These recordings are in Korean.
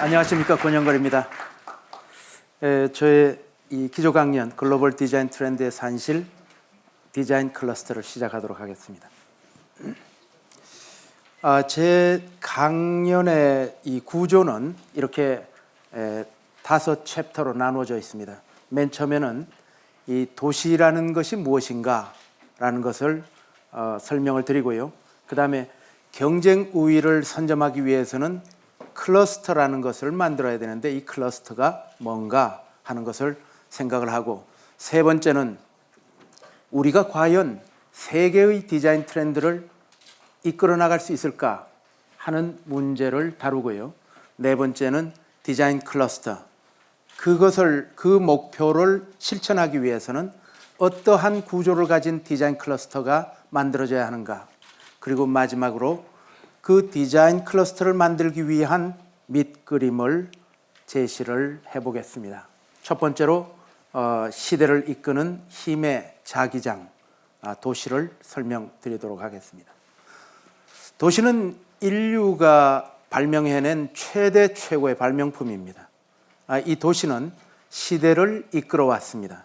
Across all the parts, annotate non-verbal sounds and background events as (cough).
안녕하십니까 권영걸입니다. 에, 저의 이 기조 강연 글로벌 디자인 트렌드의 산실 디자인 클러스터를 시작하도록 하겠습니다. 아, 제 강연의 이 구조는 이렇게 에, 다섯 챕터로 나누어져 있습니다. 맨 처음에는 이 도시라는 것이 무엇인가 라는 것을 어, 설명을 드리고요. 그 다음에 경쟁 우위를 선점하기 위해서는 클러스터라는 것을 만들어야 되는데 이 클러스터가 뭔가 하는 것을 생각을 하고 세 번째는 우리가 과연 세계의 디자인 트렌드를 이끌어 나갈 수 있을까 하는 문제를 다루고요. 네 번째는 디자인 클러스터. 그것을 그 목표를 실천하기 위해서는 어떠한 구조를 가진 디자인 클러스터가 만들어져야 하는가. 그리고 마지막으로 그 디자인 클러스터를 만들기 위한 밑그림을 제시를 해보겠습니다. 첫 번째로 어, 시대를 이끄는 힘의 자기장 아, 도시를 설명드리도록 하겠습니다. 도시는 인류가 발명해낸 최대 최고의 발명품입니다. 아, 이 도시는 시대를 이끌어 왔습니다.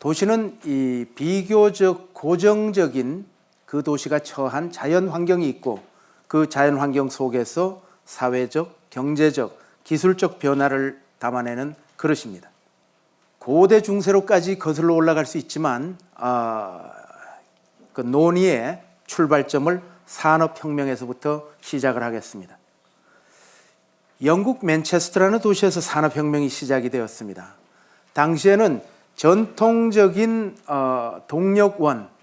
도시는 이 비교적 고정적인 그 도시가 처한 자연 환경이 있고 그 자연 환경 속에서 사회적, 경제적, 기술적 변화를 담아내는 그릇입니다. 고대 중세로까지 거슬러 올라갈 수 있지만 아, 그 논의의 출발점을 산업혁명에서부터 시작을 하겠습니다. 영국 맨체스터라는 도시에서 산업혁명이 시작이 되었습니다. 당시에는 전통적인 어, 동력원, 이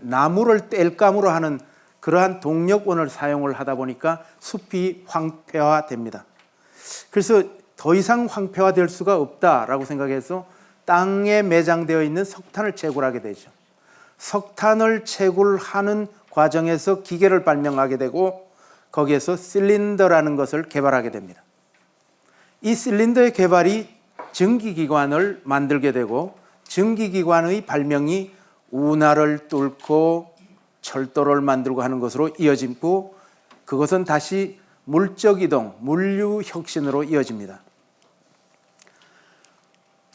나무를 뗄감으로 하는 그러한 동력원을 사용을 하다 보니까 숲이 황폐화됩니다. 그래서 더 이상 황폐화될 수가 없다라고 생각해서 땅에 매장되어 있는 석탄을 채굴하게 되죠. 석탄을 채굴하는 과정에서 기계를 발명하게 되고 거기에서 실린더라는 것을 개발하게 됩니다. 이 실린더의 개발이 전기기관을 만들게 되고 전기기관의 발명이 운하를 뚫고 철도를 만들고 하는 것으로 이어지고 그것은 다시 물적 이동, 물류 혁신으로 이어집니다.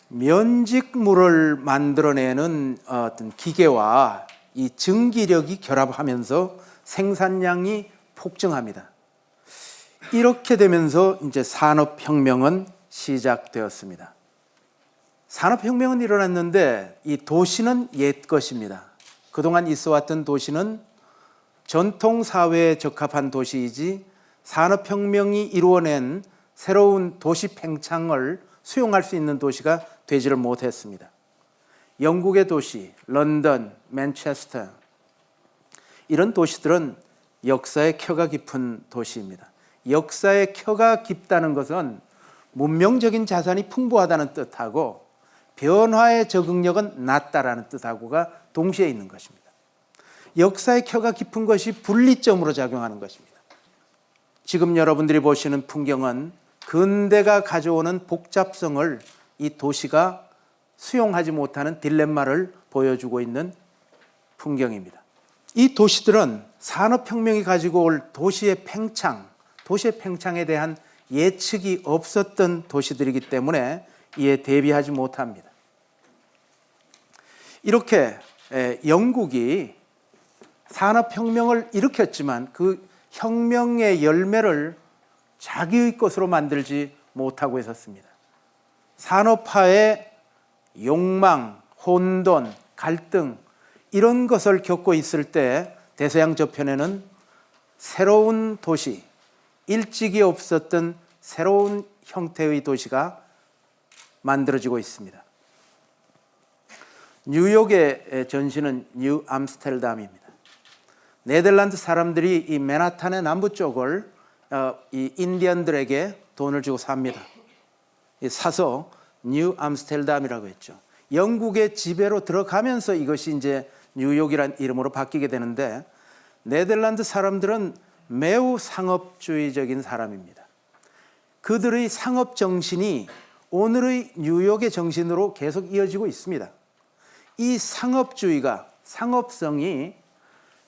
면직물을 만들어내는 어떤 기계와 이 증기력이 결합하면서 생산량이 폭증합니다. 이렇게 되면서 이제 산업혁명은 시작되었습니다. 산업혁명은 일어났는데 이 도시는 옛 것입니다. 그동안 있어 왔던 도시는 전통 사회에 적합한 도시이지 산업혁명이 이루어낸 새로운 도시 팽창을 수용할 수 있는 도시가 되지를 못했습니다. 영국의 도시, 런던, 맨체스터 이런 도시들은 역사의 켜가 깊은 도시입니다. 역사의 켜가 깊다는 것은 문명적인 자산이 풍부하다는 뜻하고 변화의 적응력은 낮다라는 뜻하고가 동시에 있는 것입니다. 역사의 켜가 깊은 것이 분리점으로 작용하는 것입니다. 지금 여러분들이 보시는 풍경은 근대가 가져오는 복잡성을 이 도시가 수용하지 못하는 딜레마를 보여주고 있는 풍경입니다. 이 도시들은 산업혁명이 가지고 올 도시의 팽창, 도시의 팽창에 대한 예측이 없었던 도시들이기 때문에 이에 대비하지 못합니다. 이렇게 영국이 산업혁명을 일으켰지만 그 혁명의 열매를 자기의 것으로 만들지 못하고 있었습니다. 산업화의 욕망, 혼돈, 갈등 이런 것을 겪고 있을 때 대서양 저편에는 새로운 도시, 일찍이 없었던 새로운 형태의 도시가 만들어지고 있습니다. 뉴욕의 전신은 뉴 암스테르담입니다. 네덜란드 사람들이 이 맨하탄의 남부 쪽을 어, 이 인디언들에게 돈을 주고 삽니다. 사서 뉴 암스테르담이라고 했죠. 영국의 지배로 들어가면서 이것이 이제 뉴욕이란 이름으로 바뀌게 되는데 네덜란드 사람들은 매우 상업주의적인 사람입니다. 그들의 상업 정신이 오늘의 뉴욕의 정신으로 계속 이어지고 있습니다. 이 상업주의가 상업성이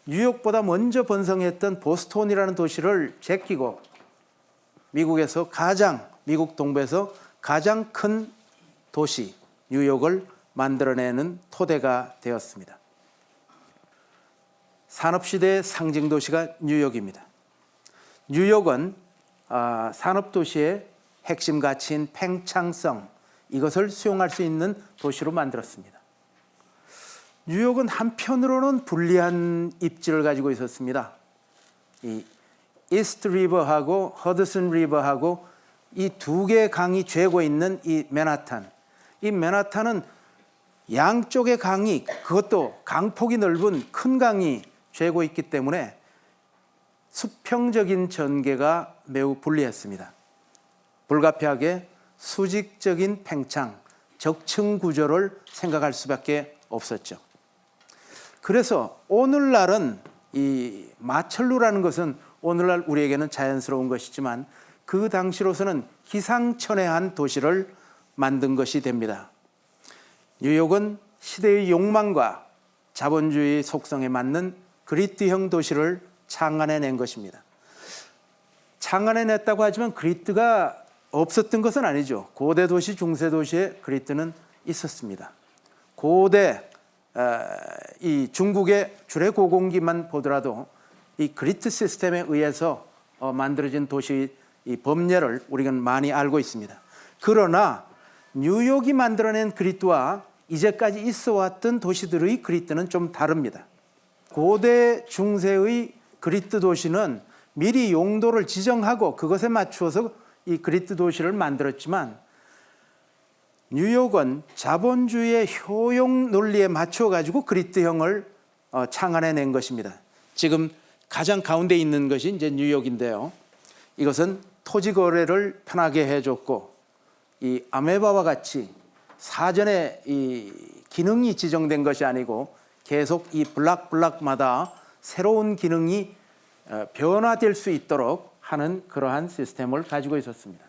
뉴욕보다 먼저 번성했던 보스톤이라는 도시를 제끼고 미국에서 가장 미국 동부에서 가장 큰 도시 뉴욕을 만들어내는 토대가 되었습니다. 산업시대의 상징 도시가 뉴욕입니다. 뉴욕은 아, 산업도시의 핵심 가치인 팽창성 이것을 수용할 수 있는 도시로 만들었습니다. 뉴욕은 한편으로는 불리한 입지를 가지고 있었습니다. 이 이스트 리버하고 허드슨 리버하고 이 두 개의 강이 죄고 있는 이 맨하탄. 이 맨하탄은 양쪽의 강이 그것도 강폭이 넓은 큰 강이 죄고 있기 때문에 수평적인 전개가 매우 불리했습니다. 불가피하게 수직적인 팽창, 적층 구조를 생각할 수밖에 없었죠. 그래서 오늘날은 이 마철루라는 것은 오늘날 우리에게는 자연스러운 것이지만 그 당시로서는 기상천외한 도시를 만든 것이 됩니다. 뉴욕은 시대의 욕망과 자본주의 속성에 맞는 그리트형 도시를 창안해낸 것입니다. 창안해냈다고 하지만 그리트가 없었던 것은 아니죠. 고대 도시, 중세 도시의 그리트는 있었습니다. 고대 어, 이 중국의 주례 고공기만 보더라도 이 그리트 시스템에 의해서 어, 만들어진 도시 이 법례를 우리가 많이 알고 있습니다. 그러나 뉴욕이 만들어낸 그리트와 이제까지 있어왔던 도시들의 그리트는 좀 다릅니다. 고대 중세의 그리트 도시는 미리 용도를 지정하고 그것에 맞추어서 이 그리트 도시를 만들었지만 뉴욕은 자본주의의 효용 논리에 맞춰 가지고 그리트형을 어, 창안해 낸 것입니다. 지금 가장 가운데 있는 것이 이제 뉴욕인데요. 이것은 토지 거래를 편하게 해줬고 이 아메바와 같이 사전에 이 기능이 지정된 것이 아니고 계속 이 블락블락마다 새로운 기능이 어, 변화될 수 있도록 하는 그러한 시스템을 가지고 있었습니다.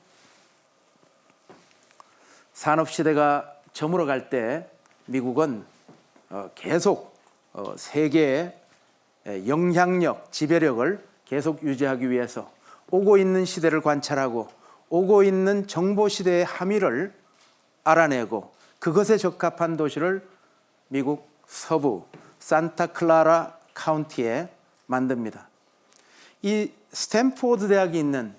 산업 시대가 저물어 갈 때 미국은 어, 계속 어, 세계의 영향력, 지배력을 계속 유지하기 위해서 오고 있는 시대를 관찰하고 오고 있는 정보 시대의 함의를 알아내고 그것에 적합한 도시를 미국 서부 산타클라라 카운티에 만듭니다. 이 스탠포드 대학이 있는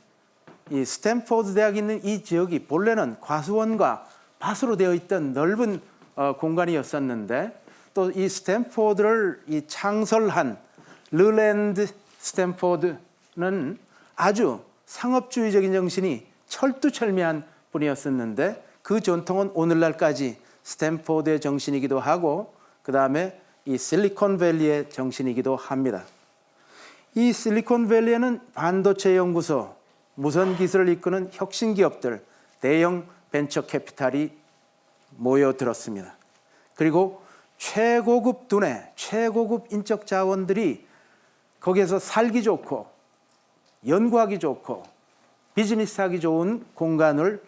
이 스탠포드 대학이 있는 이 지역이 본래는 과수원과 밭으로 되어 있던 넓은 어, 공간이었었는데 또 이 스탠포드를 이 창설한 릴랜드 스탠포드는 아주 상업주의적인 정신이 철두철미한 분이었었는데 그 전통은 오늘날까지 스탠포드의 정신이기도 하고 그 다음에 이 실리콘밸리의 정신이기도 합니다. 이 실리콘밸리에는 반도체 연구소, 무선 기술을 이끄는 혁신 기업들, 대형 벤처 캐피탈이 모여들었습니다. 그리고 최고급 두뇌, 최고급 인적 자원들이 거기에서 살기 좋고 연구하기 좋고 비즈니스 하기 좋은 공간을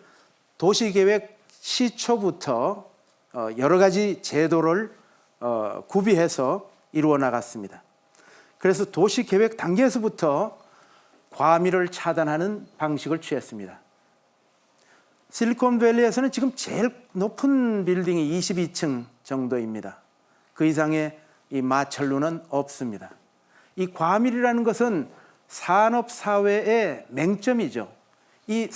도시계획 시초부터 어, 여러 가지 제도를 어, 구비해서 이루어 나갔습니다. 그래서 도시계획 단계에서부터 과밀을 차단하는 방식을 취했습니다. 실리콘밸리에서는 지금 제일 높은 빌딩이 22층 정도입니다. 그 이상의 이 마철루는 없습니다. 이 과밀이라는 것은 산업 사회의 맹점이죠. 이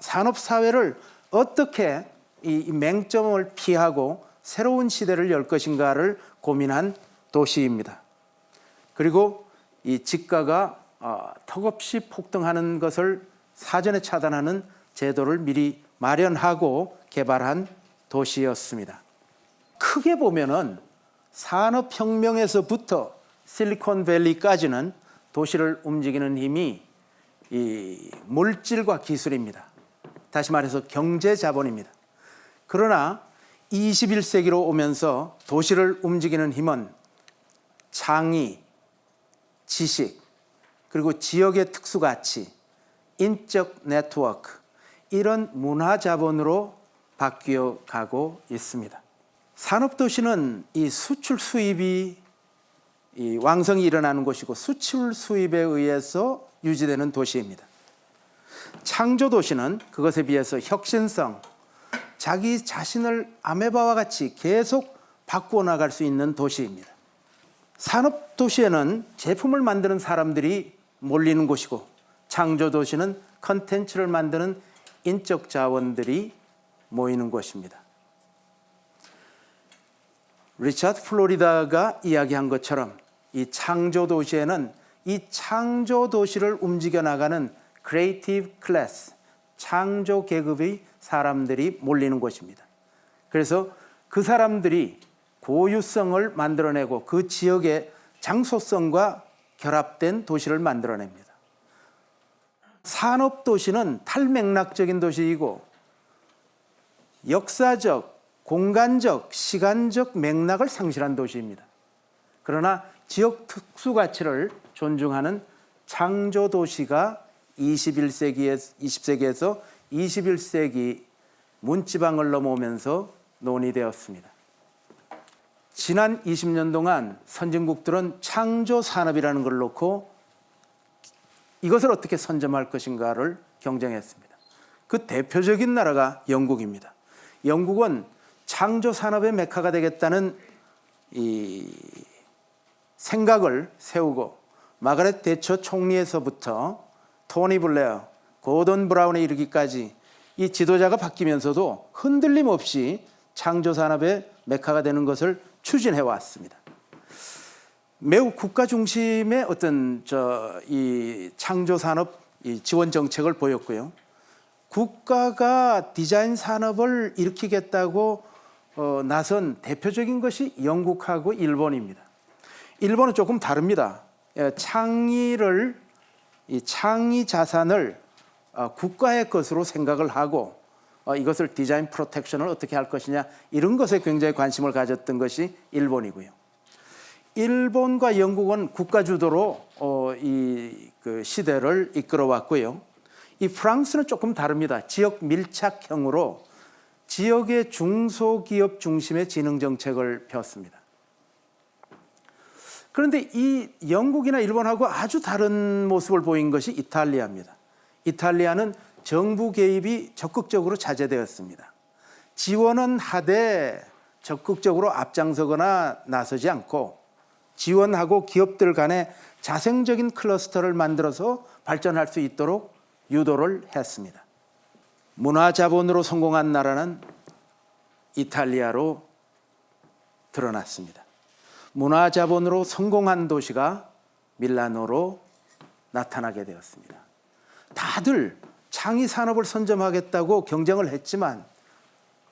산업 사회를 어떻게 이 맹점을 피하고 새로운 시대를 열 것인가를 고민한 도시입니다. 그리고 이 집가가 어, 턱없이 폭등하는 것을 사전에 차단하는 제도를 미리 마련하고 개발한 도시였습니다. 크게 보면은 산업혁명에서부터 실리콘밸리까지는 도시를 움직이는 힘이 이 물질과 기술입니다. 다시 말해서 경제 자본입니다. 그러나 21세기로 오면서 도시를 움직이는 힘은 창의, 지식, 그리고 지역의 특수가치, 인적 네트워크, 이런 문화 자본으로 바뀌어 가고 있습니다. 산업도시는 이 수출 수입이 이 왕성이 일어나는 곳이고 수출 수입에 의해서 유지되는 도시입니다. 창조 도시는 그것에 비해서 혁신성, 자기 자신을 아메바와 같이 계속 바꾸어 나갈 수 있는 도시입니다. 산업 도시에는 제품을 만드는 사람들이 몰리는 곳이고 창조 도시는 컨텐츠를 만드는 인적 자원들이 모이는 곳입니다. 리차드 플로리다가 이야기한 것처럼 이 창조 도시에는 이 창조 도시를 움직여 나가는 creative class, 창조 계급의 사람들이 몰리는 곳입니다. 그래서 그 사람들이 고유성을 만들어내고 그 지역의 장소성과 결합된 도시를 만들어냅니다. 산업 도시는 탈맥락적인 도시이고 역사적, 공간적, 시간적 맥락을 상실한 도시입니다. 그러나 지역 특수 가치를 존중하는 창조 도시가 21세기에 20세기에서 21세기 문지방을 넘어오면서 논의되었습니다. 지난 20년 동안 선진국들은 창조 산업이라는 걸 놓고 이것을 어떻게 선점할 것인가를 경쟁했습니다. 그 대표적인 나라가 영국입니다. 영국은 창조 산업의 메카가 되겠다는 이 생각을 세우고 마가렛 대처 총리에서부터 토니 블레어, 고던 브라운에 이르기까지 이 지도자가 바뀌면서도 흔들림 없이 창조 산업의 메카가 되는 것을 추진해 왔습니다. 매우 국가 중심의 어떤 저 이 창조 산업 이 지원 정책을 보였고요. 국가가 디자인 산업을 일으키겠다고 어, 나선 대표적인 것이 영국하고 일본입니다. 일본은 조금 다릅니다. 예, 창의를 이 창의 자산을 어, 국가의 것으로 생각을 하고 어, 이것을 디자인 프로텍션을 어떻게 할 것이냐 이런 것에 굉장히 관심을 가졌던 것이 일본이고요. 일본과 영국은 국가 주도로 어, 이그 시대를 이끌어 왔고요. 이 프랑스는 조금 다릅니다. 지역 밀착형으로 지역의 중소기업 중심의 지능 정책을 폈습니다. 그런데 이 영국이나 일본하고 아주 다른 모습을 보인 것이 이탈리아입니다. 이탈리아는 정부 개입이 적극적으로 자제되었습니다. 지원은 하되 적극적으로 앞장서거나 나서지 않고 지원하고 기업들 간에 자생적인 클러스터를 만들어서 발전할 수 있도록 유도를 했습니다. 문화 자본으로 성공한 나라는 이탈리아로 드러났습니다. 문화 자본으로 성공한 도시가 밀라노로 나타나게 되었습니다. 다들 창의 산업을 선점하겠다고 경쟁을 했지만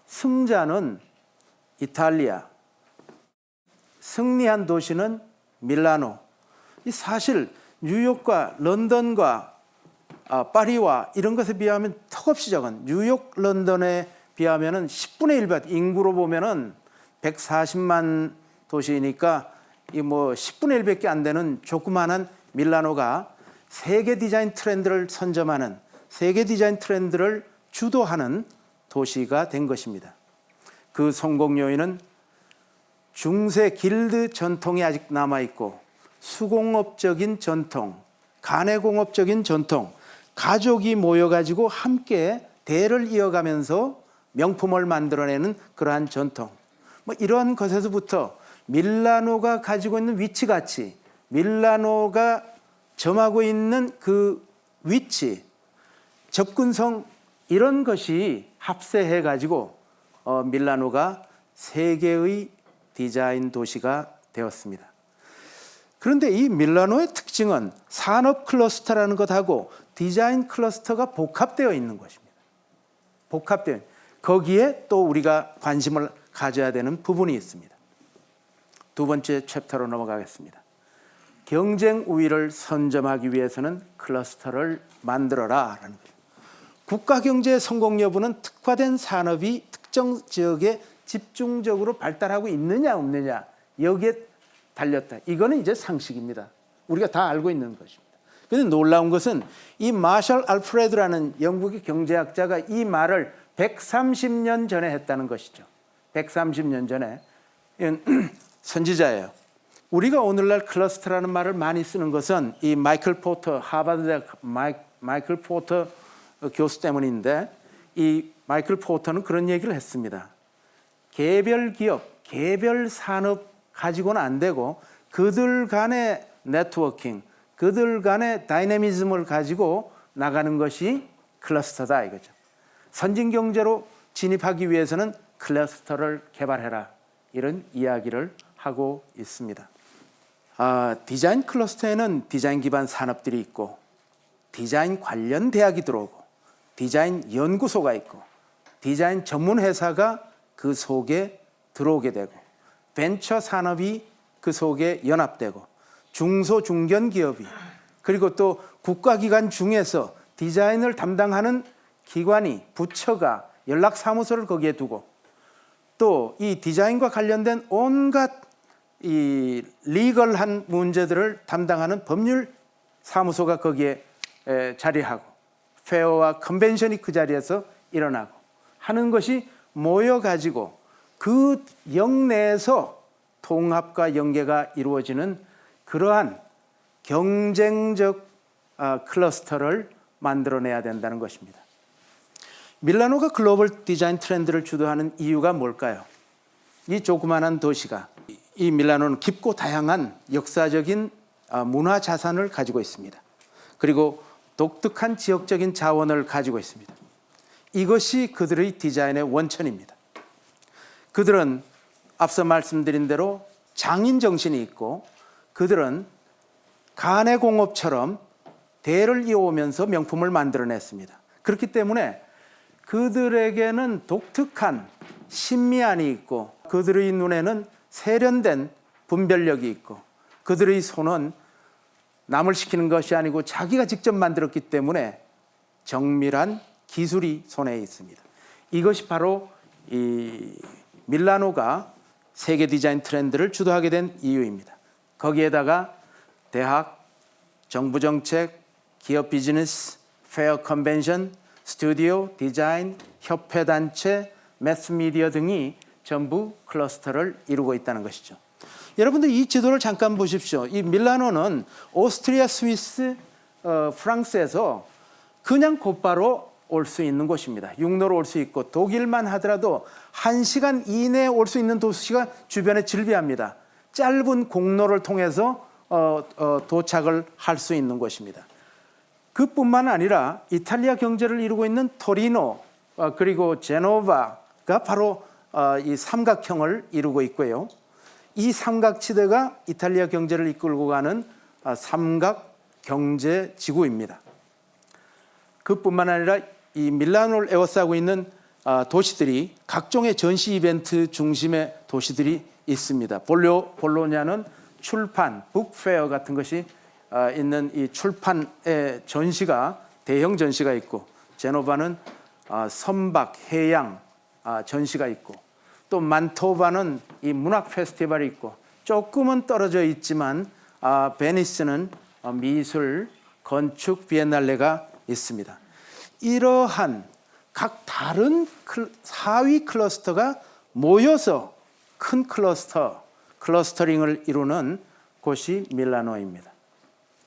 승자는 이탈리아, 승리한 도시는 밀라노. 이 사실 뉴욕과 런던과 아, 파리와 이런 것에 비하면 턱없이 작은 뉴욕, 런던에 비하면 은 10분의 1배 인구로 보면 은 140만 도시니까 이 뭐 10분의 1밖에 안 되는 조그마한 밀라노가 세계 디자인 트렌드를 선점하는 세계 디자인 트렌드를 주도하는 도시가 된 것입니다. 그 성공 요인은 중세 길드 전통이 아직 남아 있고 수공업적인 전통, 가내공업적인 전통, 가족이 모여가지고 함께 대를 이어가면서 명품을 만들어내는 그러한 전통. 뭐 이러한 것에서부터 밀라노가 가지고 있는 위치 가치, 밀라노가 점하고 있는 그 위치, 접근성 이런 것이 합세해 가지고 어, 밀라노가 세계의 디자인 도시가 되었습니다. 그런데 이 밀라노의 특징은 산업 클러스터라는 것하고 디자인 클러스터가 복합되어 있는 것입니다. 복합되어 거기에 또 우리가 관심을 가져야 되는 부분이 있습니다. 두 번째 chapter로 넘어가겠습니다. 경쟁 우위를 선점하기 위해서는 클러스터를 만들어라 라는 거예요. 국가 경제의 성공 여부는 특화된 산업이 특정 지역에 집중적으로 발달하고 있느냐 없느냐 여기에 달렸다. 이거는 이제 상식입니다. 우리가 다 알고 있는 것입니다. 그런데 놀라운 것은 이 마셜 알프레드라는 영국의 경제학자가 이 말을 130년 전에 했다는 것이죠. 130년 전에 (clears throat) 선지자예요. 우리가 오늘날 클러스터라는 말을 많이 쓰는 것은 이 마이클 포터 하버드 마이, 마이클 포터 어, 교수 때문인데 이 마이클 포터는 그런 얘기를 했습니다. 개별 기업, 개별 산업 가지고는 안 되고 그들 간의 네트워킹, 그들 간의 dynamism을 가지고 나가는 것이 클러스터다 이거죠. 선진 경제로 진입하기 위해서는 클러스터를 개발해라 이런 이야기를 하고 있습니다. 아, 디자인 클러스터에는 디자인 기반 산업들이 있고 디자인 관련 대학이 들어오고 디자인 연구소가 있고 디자인 전문 회사가 그 속에 들어오게 되고 벤처 산업이 그 속에 연합되고 중소 중견 기업이 그리고 또 국가기관 중에서 디자인을 담당하는 기관이 부처가 연락 사무소를 거기에 두고 또 이 디자인과 관련된 온갖 이 리걸한 문제들을 담당하는 법률 사무소가 거기에 에, 자리하고 페어와 컨벤션이 그 자리에서 일어나고 하는 것이 모여 가지고 그 영내에서 통합과 연계가 이루어지는 그러한 경쟁적 아, 클러스터를 만들어내야 된다는 것입니다. 밀라노가 글로벌 디자인 트렌드를 주도하는 이유가 뭘까요? 이 조그마한 도시가 이 밀라노는 깊고 다양한 역사적인 아, 문화 자산을 가지고 있습니다. 그리고 독특한 지역적인 자원을 가지고 있습니다. 이것이 그들의 디자인의 원천입니다. 그들은 앞서 말씀드린 대로 장인 정신이 있고 그들은 간의 공업처럼 대를 이어오면서 명품을 만들어냈습니다. 그렇기 때문에 그들에게는 독특한 신미안이 있고 그들의 눈에는 세련된 분별력이 있고 그들의 손은 남을 시키는 것이 아니고 자기가 직접 만들었기 때문에 정밀한 기술이 손에 있습니다. 이것이 바로 이 밀라노가 세계 디자인 트렌드를 주도하게 된 이유입니다. 거기에다가 대학, 정부 정책, 기업 비즈니스, fair 컨벤션, 스튜디오, 디자인, 협회 단체, 매스미디어 등이 전부 클러스터를 이루고 있다는 것이죠. 여러분들 이 지도를 잠깐 보십시오. 이 밀라노는 오스트리아, 스위스, 어, 프랑스에서 그냥 곧바로 올 수 있는 곳입니다. 육로로 올 수 있고 독일만 하더라도 한 시간 이내에 올 수 있는 도시가 주변에 즐비합니다. 짧은 공로를 통해서 어, 어, 도착을 할 수 있는 곳입니다. 그뿐만 아니라 이탈리아 경제를 이루고 있는 토리노 어, 그리고 제노바가 바로 어, 이 삼각형을 이루고 있고요. 이 삼각지대가 이탈리아 경제를 이끌고 가는 아, 삼각 경제 지구입니다. 그뿐만 아니라 이 밀라노를 에워싸고 있는 아, 도시들이 각종의 전시 이벤트 중심의 도시들이 있습니다. 볼로, 볼로냐는 출판, 북페어 같은 것이 아, 있는 이 출판의 전시가 대형 전시가 있고 제노바는 선박, 해양 전시가 있고 또 만토바는 이 문학 페스티벌이 있고 조금은 떨어져 있지만 아, 베니스는 어, 미술, 건축 비엔날레가 있습니다. 이러한 각 다른 사위 클러스터가 모여서 큰 클러스터, clustering을 이루는 곳이 밀라노입니다.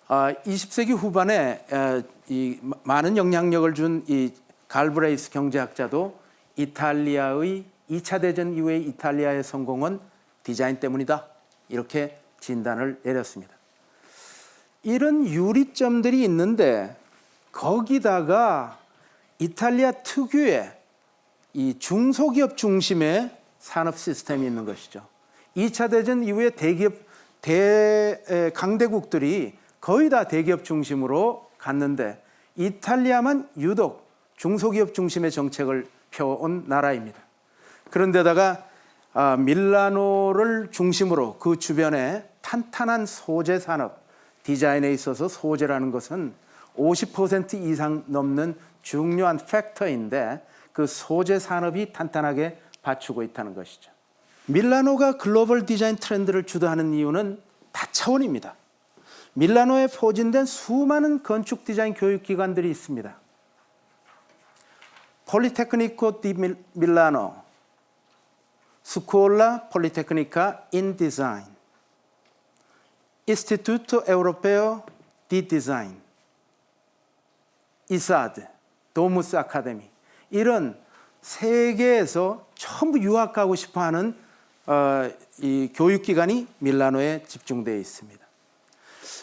아, 20세기 후반에 에, 이 많은 영향력을 준 이 갈브레이스 경제학자도 이탈리아의 2차 대전 이후의 이탈리아의 성공은 디자인 때문이다. 이렇게 진단을 내렸습니다. 이런 유리점들이 있는데 거기다가 이탈리아 특유의 이 중소기업 중심의 산업 시스템이 있는 것이죠. 2차 대전 이후에 대기업 대 강대국들이 거의 다 대기업 중심으로 갔는데 이탈리아만 유독 중소기업 중심의 정책을 펴온 나라입니다. 그런데다가 아, 밀라노를 중심으로 그 주변에 탄탄한 소재 산업, 디자인에 있어서 소재라는 것은 50% 이상 넘는 중요한 factor인데 그 소재 산업이 탄탄하게 받치고 있다는 것이죠. 밀라노가 글로벌 디자인 트렌드를 주도하는 이유는 다차원입니다. 밀라노에 포진된 수많은 건축 디자인 교육 기관들이 있습니다. Politecnico di Milano, Scuola Politecnica di Design, Istituto Europeo di Design, ISAD, 도무스 아카데미 이런 세계에서 전부 유학하고 싶어하는 어, 이 교육기관이 밀라노에 집중되어 있습니다.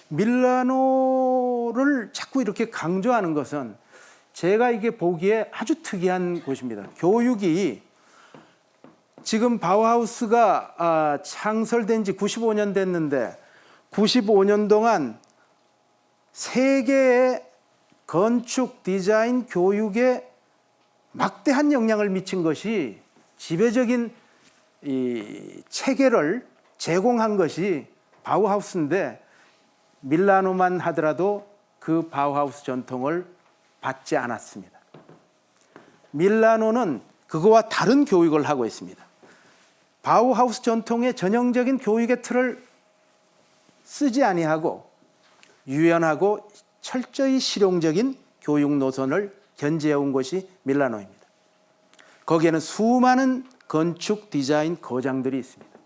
밀라노를 자꾸 이렇게 강조하는 것은 제가 이게 보기에 아주 특이한 곳입니다. 교육이 지금 바우하우스가 아, 창설된 지 95년 됐는데 95년 동안 세계의 건축 디자인 교육에 막대한 영향을 미친 것이 지배적인 이 체계를 제공한 것이 바우하우스인데 밀라노만 하더라도 그 바우하우스 전통을 받지 않았습니다. 밀라노는 그거와 다른 교육을 하고 있습니다. 바우하우스 전통의 전형적인 교육의 틀을 쓰지 아니하고 유연하고 철저히 실용적인 교육 노선을 견지해 온 것이 밀라노입니다. 거기에는 수많은 건축 디자인 거장들이 있습니다.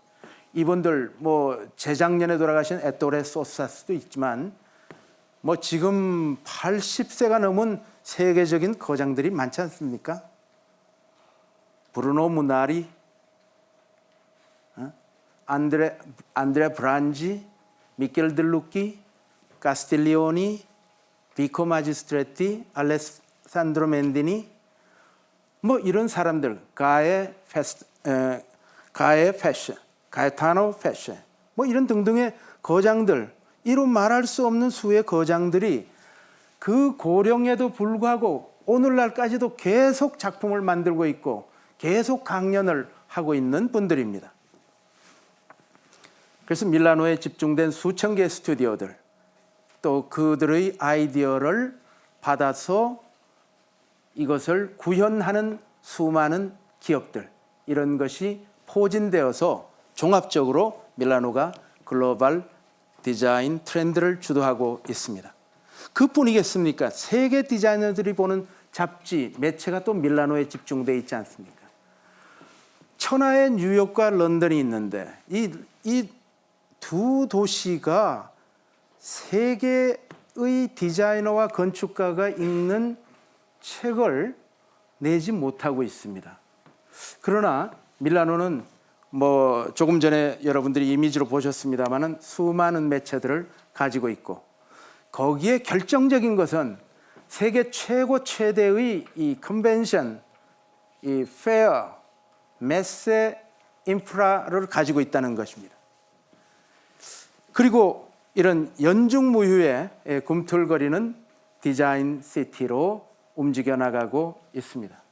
이분들 뭐 재작년에 돌아가신 에토레 소사스도 있지만 뭐 지금 80세가 넘은 세계적인 거장들이 많지 않습니까? 브루노 무나리, 어? 안드레 안드레 브란지, 미켈레 데 루키, 카스틸리오니, 비코 마지스트레티, 알레산드로 멘디니 뭐 이런 사람들 가에 페셰 에, 가에 페셰, 가에타노 페셰 뭐 이런 등등의 거장들 이루 말할 수 없는 수의 거장들이 그 고령에도 불구하고 오늘날까지도 계속 작품을 만들고 있고 계속 강연을 하고 있는 분들입니다. 그래서 밀라노에 집중된 수천 개의 스튜디오들 또 그들의 아이디어를 받아서 이것을 구현하는 수많은 기업들 이런 것이 포진되어서 종합적으로 밀라노가 글로벌 디자인 트렌드를 주도하고 있습니다. 그뿐이겠습니까? 세계 디자이너들이 보는 잡지, 매체가 또 밀라노에 집중돼 있지 않습니까? 천하의 뉴욕과 런던이 있는데 이 이 두 도시가 세계의 디자이너와 건축가가 읽는 책을 내지 못하고 있습니다. 그러나 밀라노는 뭐 조금 전에 여러분들이 이미지로 보셨습니다만은 수많은 매체들을 가지고 있고 거기에 결정적인 것은 세계 최고 최대의 이 컨벤션, 이 페어, 메세 인프라를 가지고 있다는 것입니다. 그리고 이런 연중무휴의 꿈틀거리는 디자인 시티로 움직여 나가고 있습니다.